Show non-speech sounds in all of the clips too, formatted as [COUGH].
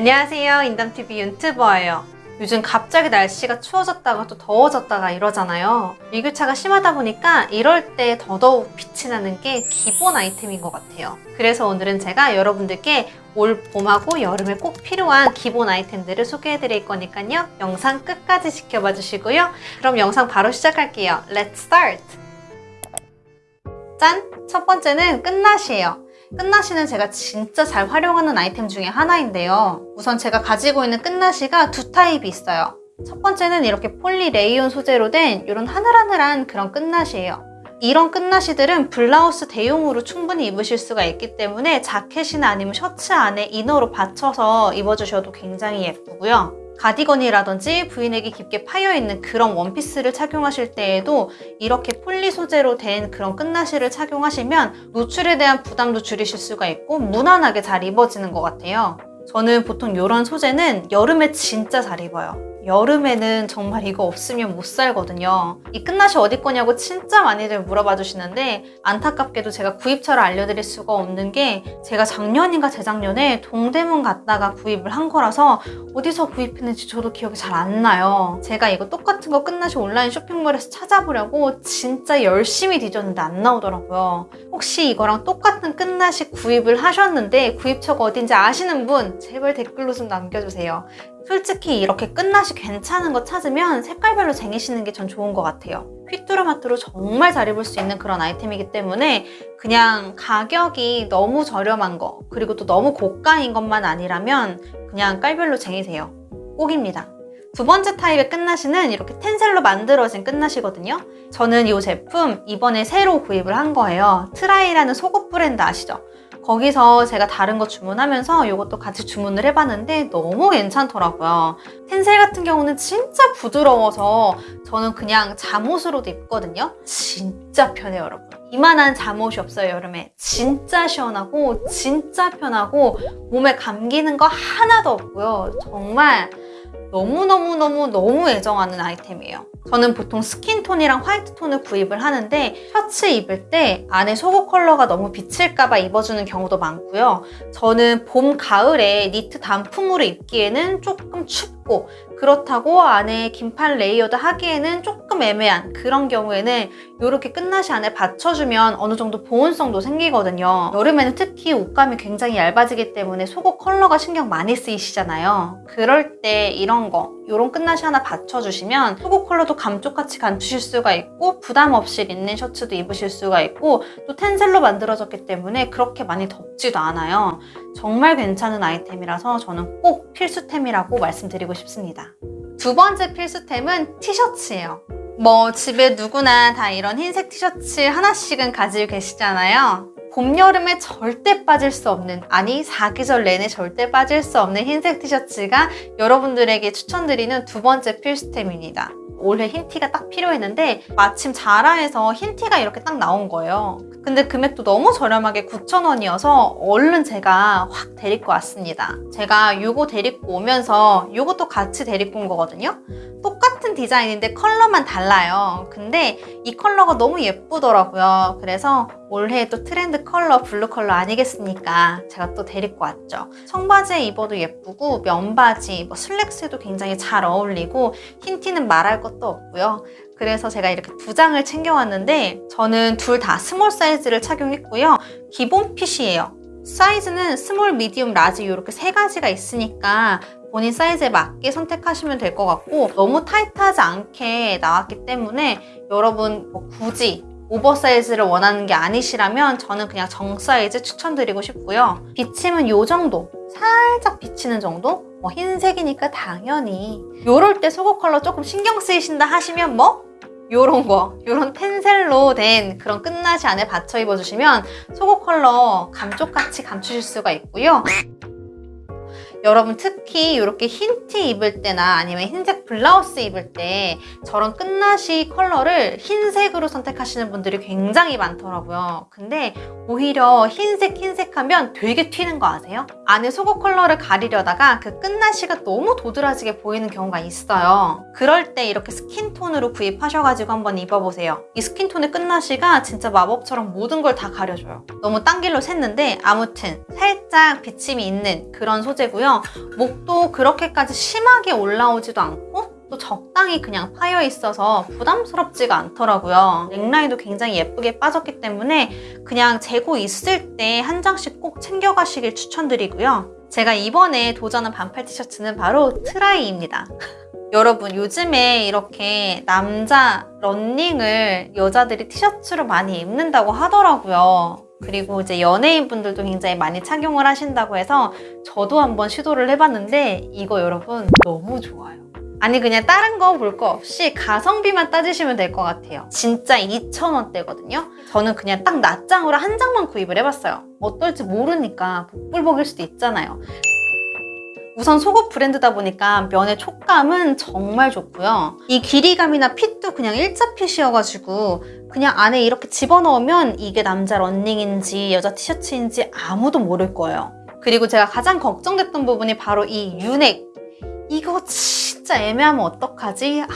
안녕하세요. 인담TV 윤튜버예요. 요즘 갑자기 날씨가 추워졌다가 또 더워졌다가 이러잖아요. 일교차가 심하다 보니까 이럴 때 더더욱 빛이 나는 게 기본 아이템인 것 같아요. 그래서 오늘은 제가 여러분들께 올 봄하고 여름에 꼭 필요한 기본 아이템들을 소개해 드릴 거니까요. 영상 끝까지 지켜봐 주시고요. 그럼 영상 바로 시작할게요. Let's start! 짠! 첫 번째는 끝낫이에요. 끈나시는 제가 진짜 잘 활용하는 아이템 중에 하나인데요. 우선 제가 가지고 있는 끈나시가 두 타입이 있어요. 첫 번째는 이렇게 폴리 레이온 소재로 된 이런 하늘하늘한 그런 끈나시예요. 이런 끈나시들은 블라우스 대용으로 충분히 입으실 수가 있기 때문에 자켓이나 아니면 셔츠 안에 이너로 받쳐서 입어주셔도 굉장히 예쁘고요. 가디건이라든지 브이넥이 깊게 파여있는 그런 원피스를 착용하실 때에도 이렇게 폴리 소재로 된 그런 끝나시를 착용하시면 노출에 대한 부담도 줄이실 수가 있고 무난하게 잘 입어지는 것 같아요. 저는 보통 이런 소재는 여름에 진짜 잘 입어요. 여름에는 정말 이거 없으면 못 살거든요. 이 끝나시 어디 거냐고 진짜 많이들 물어봐 주시는데 안타깝게도 제가 구입처를 알려드릴 수가 없는 게 제가 작년인가 재작년에 동대문 갔다가 구입을 한 거라서 어디서 구입했는지 저도 기억이 잘 안 나요. 제가 이거 똑같은 거 끝나시 온라인 쇼핑몰에서 찾아보려고 진짜 열심히 뒤졌는데 안 나오더라고요. 혹시 이거랑 똑같은 끝나시 구입을 하셨는데 구입처가 어딘지 아시는 분 제발 댓글로 좀 남겨주세요. 솔직히 이렇게 끈나시 괜찮은 거 찾으면 색깔별로 쟁이시는 게 전 좋은 것 같아요. 휘뚜루마뚜루 정말 잘 입을 수 있는 그런 아이템이기 때문에 그냥 가격이 너무 저렴한 거 그리고 또 너무 고가인 것만 아니라면 그냥 깔별로 쟁이세요. 꼭입니다. 두 번째 타입의 끈나시는 이렇게 텐셀로 만들어진 끈나시거든요. 저는 이 제품 이번에 새로 구입을 한 거예요. 트라이라는 속옷 브랜드 아시죠? 거기서 제가 다른 거 주문하면서 이것도 같이 주문을 해봤는데 너무 괜찮더라고요. 텐셀 같은 경우는 진짜 부드러워서 저는 그냥 잠옷으로도 입거든요. 진짜 편해요, 여러분. 이만한 잠옷이 없어요, 여름에. 진짜 시원하고 진짜 편하고 몸에 감기는 거 하나도 없고요. 정말 너무너무너무너무 애정하는 아이템이에요. 저는 보통 스킨톤이랑 화이트톤을 구입을 하는데 셔츠 입을 때 안에 속옷 컬러가 너무 비칠까 봐 입어주는 경우도 많고요. 저는 봄, 가을에 니트 단품으로 입기에는 조금 춥고 그렇다고 안에 긴팔 레이어드 하기에는 조금 애매한 그런 경우에는 이렇게 끈나시 안에 받쳐주면 어느 정도 보온성도 생기거든요. 여름에는 특히 옷감이 굉장히 얇아지기 때문에 속옷 컬러가 신경 많이 쓰이시잖아요. 그럴 때 이런 거, 이런 끈나시 하나 받쳐주시면 속옷 컬러도 감쪽같이 감추실 수가 있고 부담 없이 린넨 셔츠도 입으실 수가 있고 또 텐셀로 만들어졌기 때문에 그렇게 많이 덥지도 않아요. 정말 괜찮은 아이템이라서 저는 꼭 필수템이라고 말씀드리고 싶습니다. 두 번째 필수템은 티셔츠예요. 뭐 집에 누구나 다 이런 흰색 티셔츠 하나씩은 가지고 계시잖아요. 봄, 여름에 절대 빠질 수 없는 아니 사계절 내내 절대 빠질 수 없는 흰색 티셔츠가 여러분들에게 추천드리는 두 번째 필수템입니다. 올해 흰티가 딱 필요했는데 마침 자라에서 흰티가 이렇게 딱 나온 거예요. 근데 금액도 너무 저렴하게 9,000원이어서 얼른 제가 확 데리고 왔습니다. 제가 이거 데리고 오면서 이것도 같이 데리고 온 거거든요. 똑같은 디자인인데 컬러만 달라요. 근데 이 컬러가 너무 예쁘더라고요. 그래서 올해 또 트렌드 컬러 블루 컬러 아니겠습니까? 제가 또 데리고 왔죠. 청바지에 입어도 예쁘고 면바지, 뭐 슬랙스에도 굉장히 잘 어울리고 흰 티는 말할 것도 없고요. 그래서 제가 이렇게 두 장을 챙겨왔는데 저는 둘 다 스몰 사이즈를 착용했고요. 기본 핏이에요. 사이즈는 스몰, 미디움, 라지 이렇게 세 가지가 있으니까 본인 사이즈에 맞게 선택하시면 될 것 같고 너무 타이트하지 않게 나왔기 때문에 여러분 뭐 굳이 오버사이즈를 원하는 게 아니시라면 저는 그냥 정사이즈 추천드리고 싶고요. 비침은 이 정도, 살짝 비치는 정도? 뭐 흰색이니까 당연히 이럴 때 속옷 컬러 조금 신경 쓰이신다 하시면 뭐 요런 거, 요런 텐셀로 된 그런 끈나시 안에 받쳐 입어주시면 속옷 컬러 감쪽같이 감추실 수가 있고요. 여러분 특히 이렇게 흰 티 입을 때나 아니면 흰색 블라우스 입을 때 저런 끈나시 컬러를 흰색으로 선택하시는 분들이 굉장히 많더라고요. 근데 오히려 흰색 흰색 하면 되게 튀는 거 아세요? 안에 속옷 컬러를 가리려다가 그 끈나시가 너무 도드라지게 보이는 경우가 있어요. 그럴 때 이렇게 스킨톤으로 구입하셔가지고 한번 입어보세요. 이 스킨톤의 끈나시가 진짜 마법처럼 모든 걸 다 가려줘요. 너무 딴 길로 샜는데 아무튼 살짝 비침이 있는 그런 소재고요. 있고요. 목도 그렇게까지 심하게 올라오지도 않고 또 적당히 그냥 파여 있어서 부담스럽지가 않더라고요. 넥라인도 굉장히 예쁘게 빠졌기 때문에 그냥 재고 있을 때 한 장씩 꼭 챙겨가시길 추천드리고요. 제가 이번에 도전한 반팔 티셔츠는 바로 트라이입니다. [LAUGHS] 여러분 요즘에 이렇게 남자 런닝을 여자들이 티셔츠로 많이 입는다고 하더라고요. 그리고 이제 연예인분들도 굉장히 많이 착용을 하신다고 해서 저도 한번 시도를 해봤는데 이거 여러분 너무 좋아요. 아니 그냥 다른 거 볼거 없이 가성비만 따지시면 될 것 같아요. 진짜 2,000원대거든요. 저는 그냥 딱 낱장으로 한 장만 구입을 해봤어요. 어떨지 모르니까 복불복일 수도 있잖아요. 우선 속옷 브랜드다 보니까 면의 촉감은 정말 좋고요. 이 길이감이나 핏도 그냥 일자 핏이어가지고 그냥 안에 이렇게 집어넣으면 이게 남자 런닝인지 여자 티셔츠인지 아무도 모를 거예요. 그리고 제가 가장 걱정됐던 부분이 바로 이 유넥. 이거 진짜 애매하면 어떡하지? 아,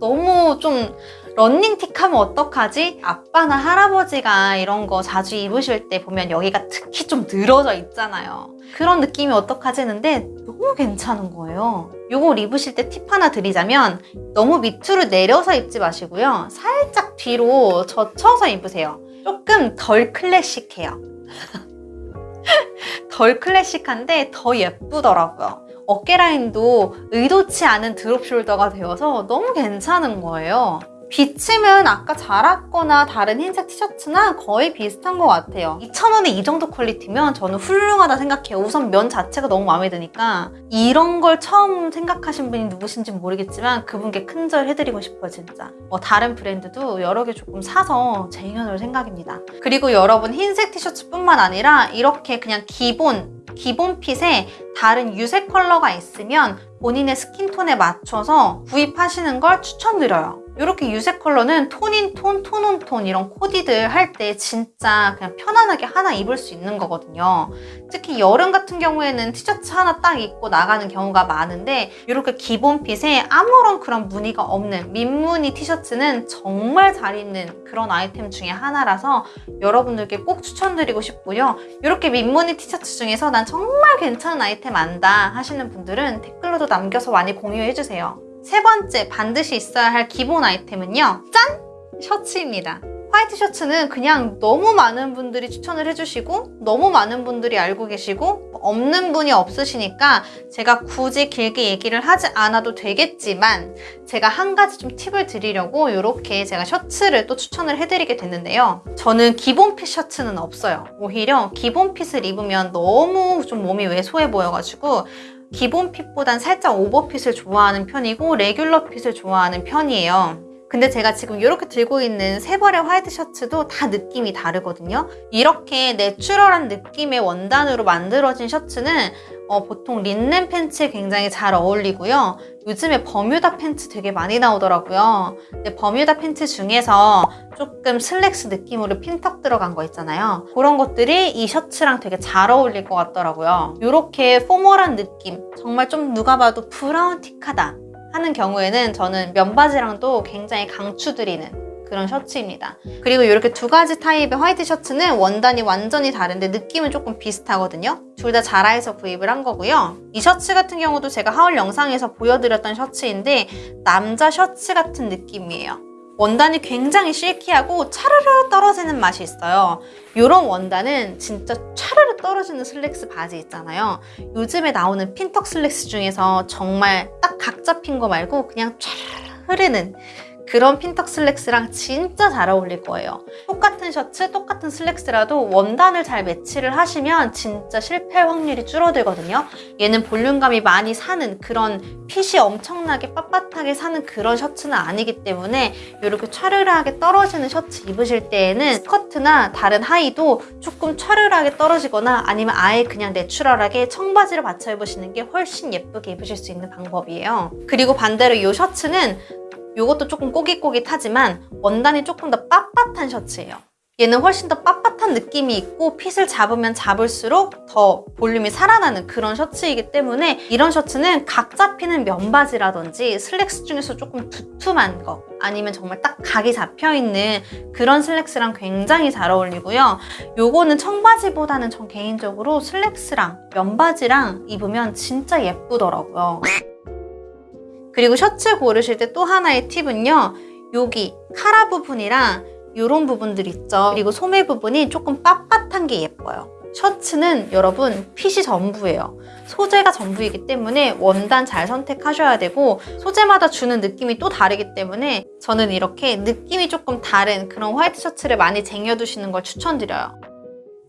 너무 좀 런닝틱 하면 어떡하지? 아빠나 할아버지가 이런 거 자주 입으실 때 보면 여기가 특히 좀 늘어져 있잖아요. 그런 느낌이 어떡하지 했는데 너무 괜찮은 거예요. 이걸 입으실 때 팁 하나 드리자면 너무 밑으로 내려서 입지 마시고요. 살짝 뒤로 젖혀서 입으세요. 조금 덜 클래식해요. [LAUGHS] 덜 클래식한데 더 예쁘더라고요. 어깨 라인도 의도치 않은 드롭 숄더가 되어서 너무 괜찮은 거예요. 비침은 아까 자랐거나 다른 흰색 티셔츠나 거의 비슷한 것 같아요. 2,000원에 이 정도 퀄리티면 저는 훌륭하다 생각해요. 우선 면 자체가 너무 마음에 드니까 이런 걸 처음 생각하신 분이 누구신지 모르겠지만 그분께 큰절 해드리고 싶어요, 진짜. 뭐 다른 브랜드도 여러 개 조금 사서 쟁여놓을 생각입니다. 그리고 여러분 흰색 티셔츠뿐만 아니라 이렇게 그냥 기본 기본 핏에 다른 유색 컬러가 있으면 본인의 스킨톤에 맞춰서 구입하시는 걸 추천드려요. 이렇게 유색 컬러는 톤인 톤, 톤 온 톤 이런 코디들 할 때 진짜 그냥 편안하게 하나 입을 수 있는 거거든요. 특히 여름 같은 경우에는 티셔츠 하나 딱 입고 나가는 경우가 많은데 이렇게 기본 핏에 아무런 그런 무늬가 없는 민무늬 티셔츠는 정말 잘 입는 그런 아이템 중에 하나라서 여러분들께 꼭 추천드리고 싶고요. 이렇게 민무늬 티셔츠 중에서 난 정말 괜찮은 아이템 안다 하시는 분들은 댓글로도 남겨서 많이 공유해주세요. 세 번째 반드시 있어야 할 기본 아이템은요. 짠! 셔츠입니다. 화이트 셔츠는 그냥 너무 많은 분들이 추천을 해주시고 너무 많은 분들이 알고 계시고 없는 분이 없으시니까 제가 굳이 길게 얘기를 하지 않아도 되겠지만 제가 한 가지 좀 팁을 드리려고 이렇게 제가 셔츠를 또 추천을 해드리게 됐는데요. 저는 기본 핏 셔츠는 없어요. 오히려 기본 핏을 입으면 너무 좀 몸이 왜소해 보여가지고 기본 fit보단 살짝 오버핏을 좋아하는 편이고 regular fit을 좋아하는 편이에요. 근데 제가 지금 이렇게 들고 있는 세 벌의 화이트 셔츠도 다 느낌이 다르거든요. 이렇게 내추럴한 느낌의 원단으로 만들어진 셔츠는 어, 보통 린넨 팬츠에 굉장히 잘 어울리고요. 요즘에 버뮤다 팬츠 되게 많이 나오더라고요. 근데 버뮤다 팬츠 중에서 조금 슬랙스 느낌으로 핀턱 들어간 거 있잖아요. 그런 것들이 이 셔츠랑 되게 잘 어울릴 것 같더라고요. 이렇게 formal한 느낌, 정말 좀 누가 봐도 브라운 틱하다 하는 경우에는 저는 면바지랑도 굉장히 강추드리는 그런 셔츠입니다. 그리고 이렇게 두 가지 타입의 화이트 셔츠는 원단이 완전히 다른데 느낌은 조금 비슷하거든요. 둘 다 자라에서 구입을 한 거고요. 이 셔츠 같은 경우도 제가 haul 영상에서 보여드렸던 셔츠인데 남자 셔츠 같은 느낌이에요. 원단이 굉장히 silky하고 차르르 떨어지는 맛이 있어요. 이런 원단은 진짜 차르르 떨어지는 슬랙스 바지 있잖아요. 요즘에 나오는 핀턱 슬랙스 중에서 정말 딱 각 잡힌 거 말고 그냥 차르르 흐르는 그런 핀턱 슬랙스랑 진짜 잘 어울릴 거예요. 똑같은 셔츠, 똑같은 슬랙스라도 원단을 잘 매치를 하시면 진짜 실패할 확률이 줄어들거든요. 얘는 볼륨감이 많이 사는 그런 핏이 엄청나게 빳빳하게 사는 그런 셔츠는 아니기 때문에 이렇게 차르르하게 떨어지는 셔츠 입으실 때에는 스커트나 다른 하의도 조금 차르르하게 떨어지거나 아니면 아예 그냥 내추럴하게 청바지를 받쳐 입으시는 게 훨씬 예쁘게 입으실 수 있는 방법이에요. 그리고 반대로 이 셔츠는 이것도 조금 꼬깃꼬깃하지만 원단이 조금 더 빳빳한 셔츠예요. 얘는 훨씬 더 빳빳한 느낌이 있고 핏을 잡으면 잡을수록 더 볼륨이 살아나는 그런 셔츠이기 때문에 이런 셔츠는 각 잡히는 면바지라든지 슬랙스 중에서 조금 두툼한 거 아니면 정말 딱 각이 잡혀있는 그런 슬랙스랑 굉장히 잘 어울리고요. 요거는 청바지보다는 전 개인적으로 슬랙스랑 면바지랑 입으면 진짜 예쁘더라고요. 그리고 셔츠 고르실 때 또 하나의 팁은요. 여기 카라 부분이랑 이런 부분들 있죠. 그리고 소매 부분이 조금 빳빳한 게 예뻐요. 셔츠는 여러분 핏이 전부예요. 소재가 전부이기 때문에 원단 잘 선택하셔야 되고 소재마다 주는 느낌이 또 다르기 때문에 저는 이렇게 느낌이 조금 다른 그런 화이트 셔츠를 많이 쟁여두시는 걸 추천드려요.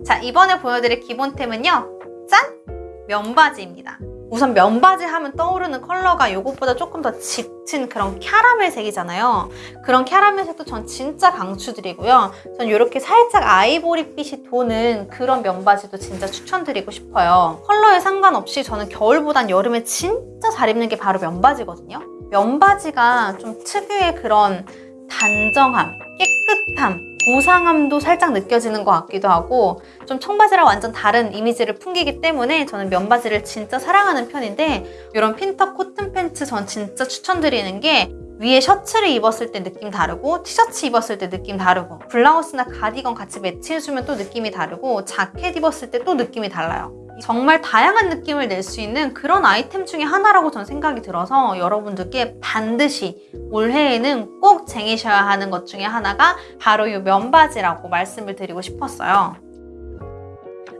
자 이번에 보여드릴 기본템은요. 짠! 면바지입니다. 우선 면바지 하면 떠오르는 컬러가 이것보다 조금 더 짙은 그런 캐러멜 색이잖아요. 그런 캐러멜 색도 전 진짜 강추드리고요. 전 이렇게 살짝 아이보리빛이 도는 그런 면바지도 진짜 추천드리고 싶어요. 컬러에 상관없이 저는 겨울보단 여름에 진짜 잘 입는 게 바로 면바지거든요. 면바지가 좀 특유의 그런 단정함, 깨끗함, 고상함도 살짝 느껴지는 것 같기도 하고 좀 청바지랑 완전 다른 이미지를 풍기기 때문에 저는 면바지를 진짜 사랑하는 편인데 이런 핀터 코튼 팬츠 전 진짜 추천드리는 게 위에 셔츠를 입었을 때 느낌 다르고 티셔츠 입었을 때 느낌 다르고 블라우스나 가디건 같이 매치해주면 또 느낌이 다르고 자켓 입었을 때 또 느낌이 달라요. 정말 다양한 느낌을 낼 수 있는 그런 아이템 중에 하나라고 전 생각이 들어서 여러분들께 반드시 올해에는 꼭 쟁이셔야 하는 것 중에 하나가 바로 이 면바지라고 말씀을 드리고 싶었어요.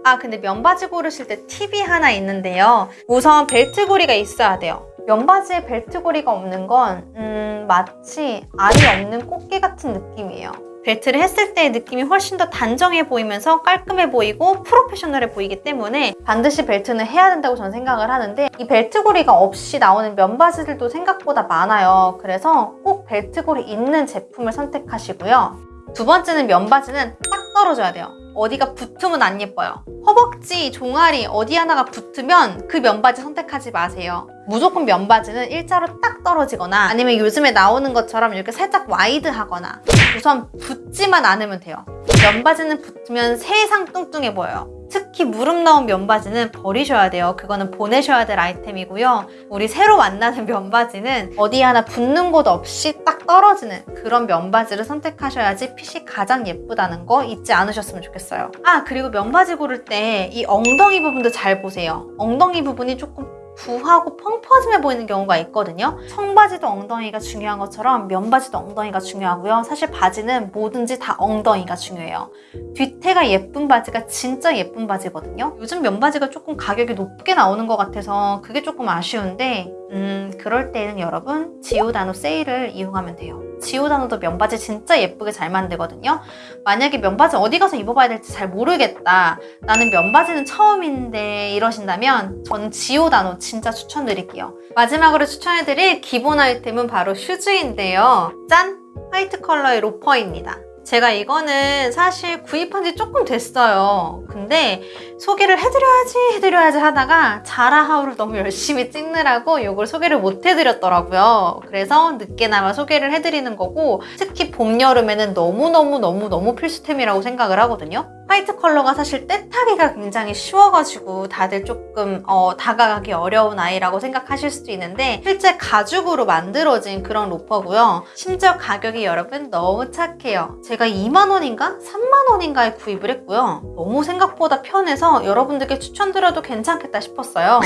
아 근데 면바지 고르실 때 팁이 하나 있는데요. 우선 벨트고리가 있어야 돼요. 면바지에 벨트고리가 없는 건 음, 마치 알이 없는 꽃게 같은 느낌이에요. 벨트를 했을 때의 느낌이 훨씬 더 단정해 보이면서 깔끔해 보이고 프로페셔널해 보이기 때문에 반드시 벨트는 해야 된다고 저는 생각을 하는데 이 벨트고리가 없이 나오는 면바지들도 생각보다 많아요. 그래서 꼭 벨트고리 있는 제품을 선택하시고요. 두 번째는 면바지는 딱 떨어져야 돼요. 어디가 붙으면 안 예뻐요. 허벅지, 종아리 어디 하나가 붙으면 그 면바지 선택하지 마세요. 무조건 면바지는 일자로 딱 떨어지거나 아니면 요즘에 나오는 것처럼 이렇게 살짝 와이드하거나 우선 붙지만 않으면 돼요. 면바지는 붙으면 세상 뚱뚱해 보여요. 특히 무릎 나온 면바지는 버리셔야 돼요. 그거는 보내셔야 될 아이템이고요. 우리 새로 만나는 [LAUGHS] 면바지는 어디 하나 붙는 곳 없이 딱 떨어지는 그런 면바지를 선택하셔야지 핏이 가장 예쁘다는 거 잊지 않으셨으면 좋겠어요. 아 그리고 면바지 고를 때 이 엉덩이 부분도 잘 보세요. 엉덩이 부분이 조금 부하고 펑퍼짐해 보이는 경우가 있거든요. 청바지도 엉덩이가 중요한 것처럼 면바지도 엉덩이가 중요하고요. 사실 바지는 뭐든지 다 엉덩이가 중요해요. 뒤태가 예쁜 바지가 진짜 예쁜 바지거든요. 요즘 면바지가 조금 가격이 높게 나오는 것 같아서 그게 조금 아쉬운데 음 그럴 때는 여러분 지오다노 세일을 이용하면 돼요. 지오다노도 면바지 진짜 예쁘게 잘 만들거든요. 만약에 면바지 어디 가서 입어봐야 될지 잘 모르겠다. 나는 면바지는 처음인데 이러신다면 저는 지오다노 진짜 추천드릴게요. 마지막으로 추천해드릴 기본 아이템은 바로 슈즈인데요. 짠! 화이트 컬러의 로퍼입니다. 제가 이거는 사실 구입한 지 조금 됐어요. 근데 소개를 해드려야지 해드려야지 하다가 자라하우를 너무 열심히 찍느라고 이걸 소개를 못 해드렸더라고요. 그래서 늦게나마 소개를 해드리는 거고 특히 봄, 여름에는 너무너무너무너무 필수템이라고 생각을 하거든요. 화이트 컬러가 사실 떼타기가 굉장히 쉬워가지고 다들 조금 어, 다가가기 어려운 아이라고 생각하실 수도 있는데 실제 가죽으로 만들어진 그런 로퍼고요. 심지어 가격이 여러분 너무 착해요. 제가 2만원인가? 3만원인가에 구입을 했고요. 너무 생각보다 편해서 여러분들께 추천드려도 괜찮겠다 싶었어요.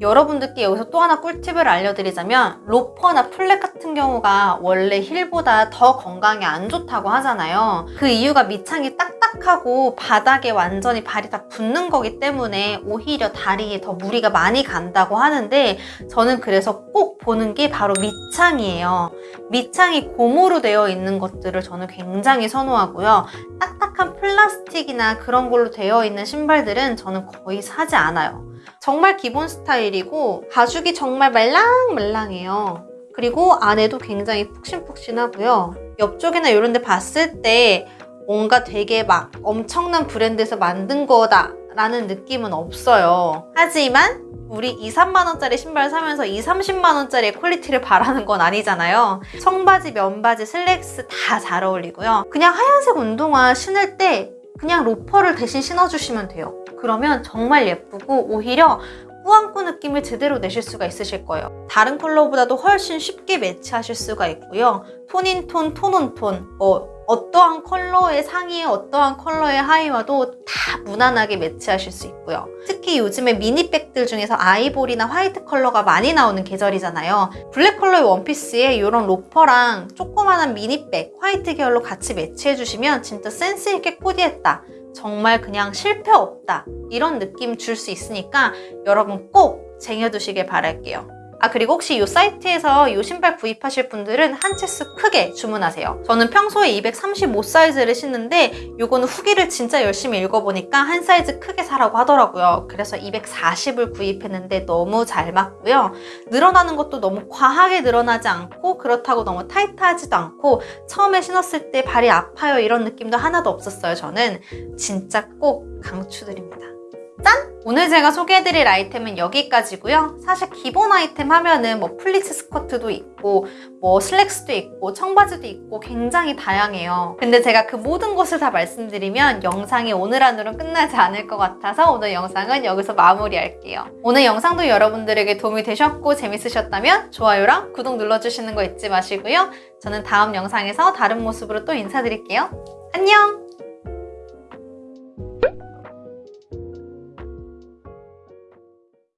여러분들께 여기서 또 하나 꿀팁을 알려드리자면 로퍼나 플랫 같은 경우가 원래 힐보다 더 건강에 안 좋다고 하잖아요. 그 이유가 밑창이 딱딱하고 바닥에 완전히 발이 다 붙는 거기 때문에 오히려 다리에 더 무리가 많이 간다고 하는데 저는 그래서 꼭 보는 게 바로 밑창이에요. 밑창이 고무로 되어 있는 것들을 저는 굉장히 선호하고요. 딱딱한 플라스틱이나 그런 걸로 되어 있는 신발들은 저는 거의 사지 않아요. 정말 기본 스타일이고 가죽이 정말 말랑말랑해요. 그리고 안에도 굉장히 푹신푹신하고요. 옆쪽이나 이런 데 봤을 때 뭔가 되게 막 엄청난 브랜드에서 만든 거다 라는 느낌은 없어요. 하지만 우리 2, 3만원짜리 신발 사면서 2, 30만원짜리 퀄리티를 바라는 건 아니잖아요. 청바지, 면바지, 슬랙스 다 잘 어울리고요. 그냥 하얀색 운동화 신을 때 그냥 로퍼를 대신 신어주시면 돼요. 그러면 정말 예쁘고 오히려 꾸안꾸 느낌을 제대로 내실 수가 있으실 거예요. 다른 컬러보다도 훨씬 쉽게 매치하실 수가 있고요. 톤인톤, 톤온톤, 뭐 어떠한 컬러의 상의에 어떠한 컬러의 하의와도 다 무난하게 매치하실 수 있고요. 특히 요즘에 mini bag들 중에서 아이보리나 화이트 컬러가 많이 나오는 계절이잖아요. 블랙 컬러의 원피스에 이런 로퍼랑 조그만한 mini bag, 화이트 계열로 같이 매치해주시면 진짜 센스 있게 코디했다. 정말 그냥 실패 없다. 이런 느낌 줄 수 있으니까 여러분 꼭 쟁여두시길 바랄게요. 아 그리고 혹시 이 사이트에서 이 신발 구입하실 분들은 한 채수 크게 주문하세요. 저는 평소에 235 사이즈를 신는데 이거는 후기를 진짜 열심히 읽어보니까 한 사이즈 크게 사라고 하더라고요. 그래서 240을 구입했는데 너무 잘 맞고요. 늘어나는 것도 너무 과하게 늘어나지 않고 그렇다고 너무 타이트하지도 않고 처음에 신었을 때 발이 아파요 이런 느낌도 하나도 없었어요. 저는 진짜 꼭 강추드립니다. 짠! 오늘 제가 소개해드릴 아이템은 여기까지고요. 사실 기본 아이템 하면은 뭐 플리츠 스커트도 있고 뭐 슬랙스도 있고 청바지도 있고 굉장히 다양해요. 근데 제가 그 모든 것을 다 말씀드리면 영상이 오늘 안으로 끝나지 않을 것 같아서 오늘 영상은 여기서 마무리할게요. 오늘 영상도 여러분들에게 도움이 되셨고 재밌으셨다면 좋아요랑 구독 눌러주시는 거 잊지 마시고요. 저는 다음 영상에서 다른 모습으로 또 인사드릴게요. 안녕!